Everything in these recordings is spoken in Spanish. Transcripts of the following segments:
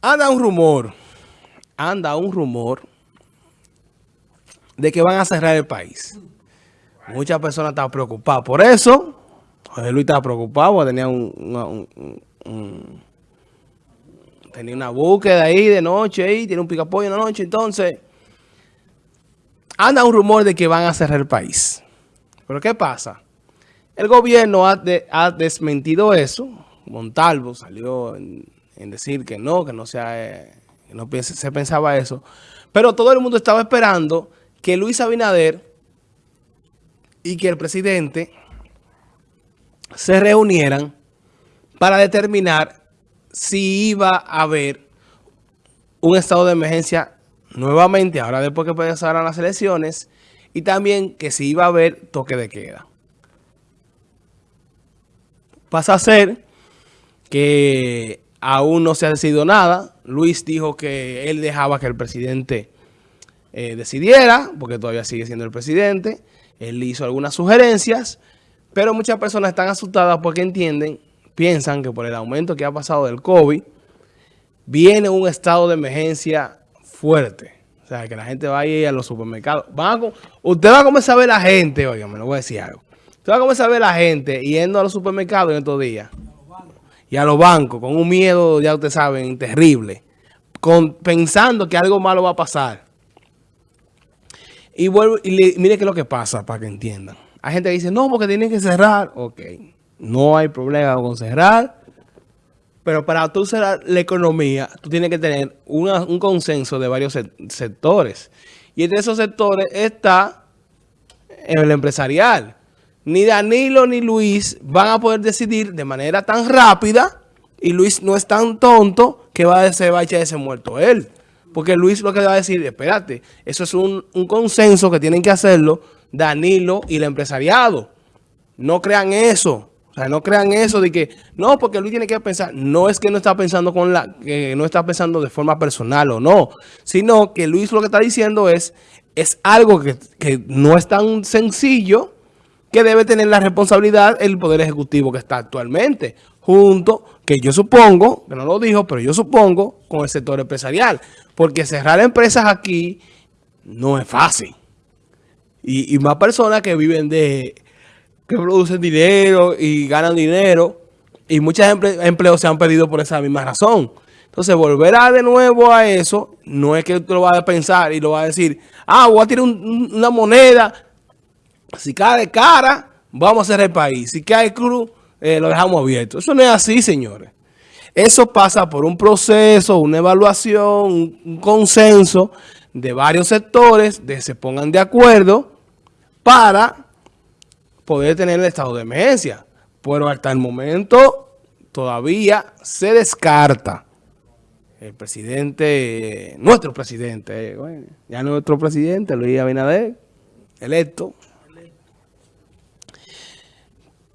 Anda un rumor, anda un rumor de que van a cerrar el país. Muchas personas están preocupadas por eso. José Luis estaba preocupado tenía un, tenía una búsqueda ahí de noche, ahí, tiene un picapollo en la noche, entonces anda un rumor de que van a cerrar el país. Pero ¿qué pasa? El gobierno ha, ha desmentido eso. Montalvo salió en, decir que no, que no, sea, eh, no se pensaba eso. Pero todo el mundo estaba esperando que Luis Abinader y que el presidente se reunieran para determinar si iba a haber un estado de emergencia nuevamente, ahora después que pasaran las elecciones, y también que si iba a haber toque de queda. Pasa a ser que aún no se ha decidido nada. Luis dijo que él dejaba que el presidente eh, decidiera, porque todavía sigue siendo el presidente. Él hizo algunas sugerencias, pero muchas personas están asustadas porque entienden, piensan que por el aumento que ha pasado del COVID, viene un estado de emergencia fuerte. O sea, que la gente va a ir a los supermercados. usted va a comenzar a ver a la gente, oiga, me lo voy a decir algo. Usted va a comenzar a ver a la gente yendo a los supermercados en estos días y a los bancos con un miedo, ya ustedes saben, terrible, con, pensando que algo malo va a pasar. Y, vuelvo, y mire qué es lo que pasa para que entiendan. Hay gente que dice, no, porque tienen que cerrar. Ok, no hay problema con cerrar. Pero para tú cerrar la economía, tú tienes que tener un consenso de varios sectores. Y entre esos sectores está el empresarial ni Danilo ni Luis van a poder decidir de manera tan rápida y Luis no es tan tonto que va a, se va a echar ese muerto él. Porque Luis lo que va a decir, espérate, eso es un, consenso que tienen que hacerlo Danilo y el empresariado. No crean eso. O sea, no crean eso de que, no, porque Luis tiene que pensar. No es que no está pensando con la, que no está pensando de forma personal o no. Sino que Luis lo que está diciendo es, es algo que, que no es tan sencillo que debe tener la responsabilidad el Poder Ejecutivo que está actualmente, junto, que yo supongo, que no lo dijo, pero yo supongo, con el sector empresarial. Porque cerrar empresas aquí no es fácil. Y, más personas que viven de, que producen dinero y ganan dinero, y muchos empleos se han perdido por esa misma razón. Entonces, volver a de nuevo a eso, no es que tú lo vas a pensar y lo vas a decir, ah, voy a tirar una moneda si cae cara, vamos a hacer el país. Si cae cruz, eh, lo dejamos abierto. Eso no es así, señores. Eso pasa por un proceso, una evaluación, un, consenso de varios sectores, de se pongan de acuerdo para poder tener el estado de emergencia. Pero hasta el momento todavía se descarta. El presidente, nuestro presidente, eh, ya nuestro presidente, Luis Abinader, electo,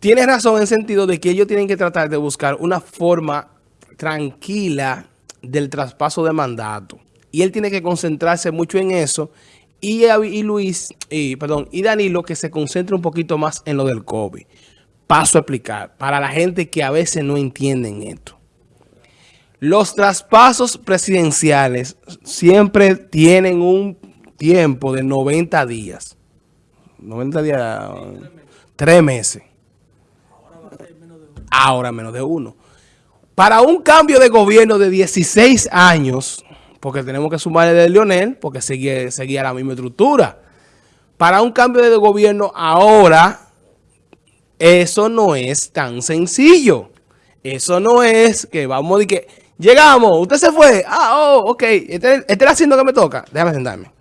tiene razón en sentido de que ellos tienen que tratar de buscar una forma tranquila del traspaso de mandato. Y él tiene que concentrarse mucho en eso. Y, y Luis, y, perdón, y Danilo que se concentre un poquito más en lo del COVID. Paso a explicar para la gente que a veces no entienden esto. Los traspasos presidenciales siempre tienen un tiempo de 90 días. 90 días, tres meses ahora menos de uno. Para un cambio de gobierno de 16 años, porque tenemos que sumarle de Lionel, porque seguía, seguía la misma estructura. Para un cambio de gobierno ahora, eso no es tan sencillo. Eso no es que vamos y que llegamos, usted se fue. Ah, oh, ok, este, este haciendo que me toca. Déjame sentarme.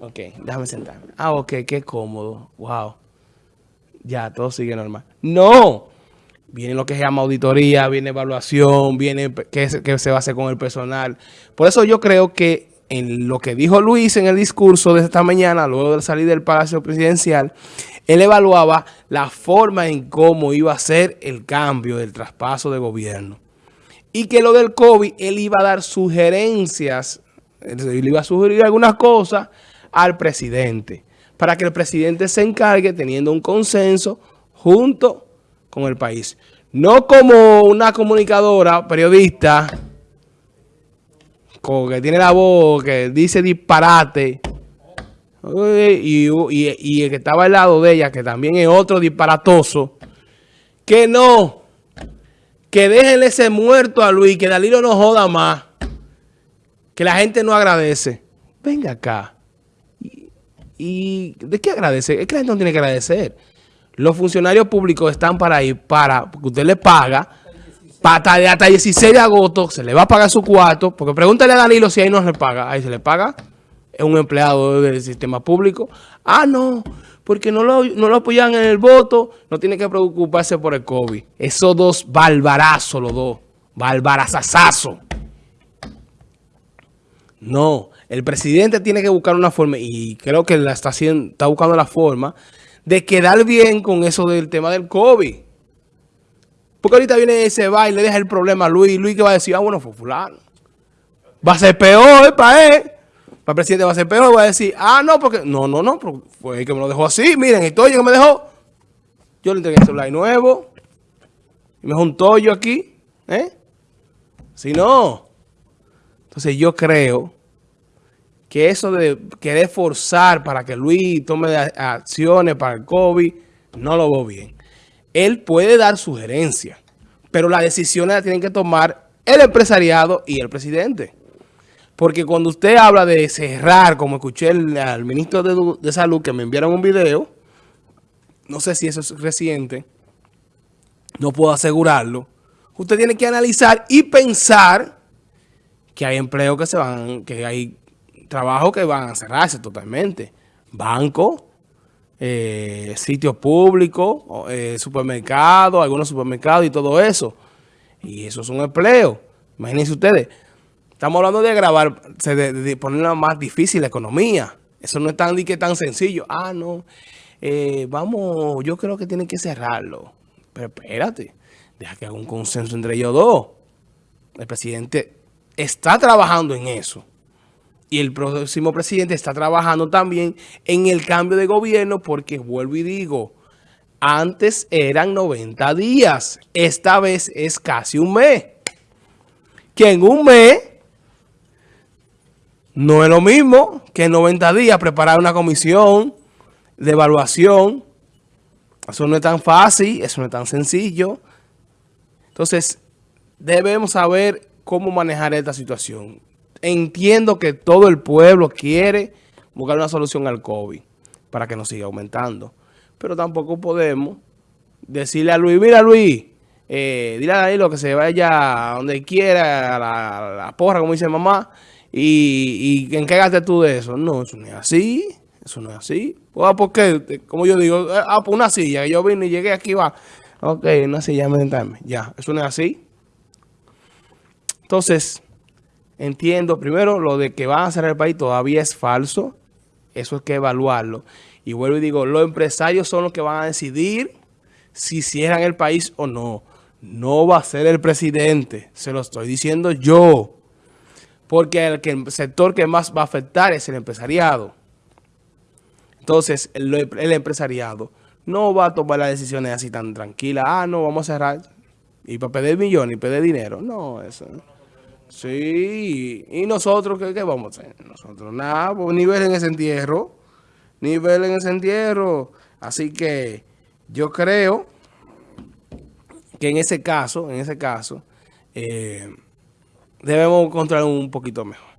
Ok, déjame sentarme. Ah, ok, qué cómodo. Wow. Ya, todo sigue normal. No, Viene lo que se llama auditoría, viene evaluación, viene qué, se va a hacer con el personal. Por eso yo creo que en lo que dijo Luis en el discurso de esta mañana, luego de salir del Palacio Presidencial, él evaluaba la forma en cómo iba a ser el cambio del traspaso de gobierno. Y que lo del COVID, él iba a dar sugerencias, él iba a sugerir algunas cosas al presidente, para que el presidente se encargue teniendo un consenso junto con el país. No como una comunicadora, periodista, como que tiene la voz, que dice disparate. Y, y, el que estaba al lado de ella, que también es otro disparatoso, que no, que déjenle ese muerto a Luis, que Dalilo no joda más, que la gente no agradece. Venga acá. ¿Y, de qué agradece? Es que la gente no tiene que agradecer. Los funcionarios públicos están para ir, para, porque usted le paga, hasta, hasta el 16 de agosto se le va a pagar su cuarto, porque pregúntale a Danilo si ahí no se le paga. Ahí se le paga, es un empleado del sistema público. Ah, no, porque no lo, no lo apoyan en el voto, no tiene que preocuparse por el COVID. Esos dos barbarazos, los dos, barbarazazazos. No, el presidente tiene que buscar una forma, y creo que la está, haciendo, está buscando la forma, de quedar bien con eso del tema del COVID. Porque ahorita viene ese va y le deja el problema a Luis. Luis que va a decir, ah, bueno, fue fulano. Va a ser peor para él. Para el presidente va a ser peor. Va a decir, ah, no, porque... No, no, no, fue el que me lo dejó así. Miren, el tollo que me dejó. Yo le entregué el celular nuevo. Y me un tollo aquí. ¿Eh? Si no. Entonces yo creo que eso de querer forzar para que Luis tome acciones para el COVID, no lo veo bien él puede dar sugerencias, pero las decisiones las tienen que tomar el empresariado y el presidente. Porque cuando usted habla de cerrar, como escuché al ministro de, Salud que me enviaron un video, no sé si eso es reciente, no puedo asegurarlo, usted tiene que analizar y pensar que hay empleos que se van, que hay trabajos que van a cerrarse totalmente. Banco, eh, sitios públicos, eh, supermercados, algunos supermercados y todo eso. Y eso es un empleo. Imagínense ustedes. Estamos hablando de agravar, de, de más difícil la economía. Eso no es tan, que tan sencillo. Ah, no. Eh, vamos, yo creo que tienen que cerrarlo. Pero espérate, deja que haga un consenso entre ellos dos. El presidente está trabajando en eso y el próximo presidente está trabajando también en el cambio de gobierno porque, vuelvo y digo, antes eran 90 días, esta vez es casi un mes. Que en un mes no es lo mismo que en 90 días preparar una comisión de evaluación. Eso no es tan fácil, eso no es tan sencillo. Entonces, debemos saber cómo manejar esta situación entiendo que todo el pueblo quiere buscar una solución al COVID para que no siga aumentando. Pero tampoco podemos decirle a Luis, mira Luis, eh, dile a Danilo que se vaya donde quiera, a la, porra, como dice mamá, y, y encárgate tú de eso. No, eso no es así, eso no es así. Ah, ¿Por? Como yo digo, eh, ah, por una silla, yo vine y llegué aquí, va. Ok, una silla, me Ya, eso no es así. Entonces, entiendo, primero, lo de que van a cerrar el país todavía es falso. Eso hay que evaluarlo. Y vuelvo y digo, los empresarios son los que van a decidir si cierran el país o no. No va a ser el presidente, se lo estoy diciendo yo. Porque el, que, el sector que más va a afectar es el empresariado. Entonces, el, el empresariado no va a tomar las decisiones así tan tranquilas. Ah, no, vamos a cerrar. Y para pedir millones y pedir dinero. No, eso Sí, y nosotros, ¿qué, vamos a hacer? Nosotros nada, pues nivel en ese entierro, nivel en ese entierro. Así que yo creo que en ese caso, en ese caso, eh, debemos encontrar un poquito mejor.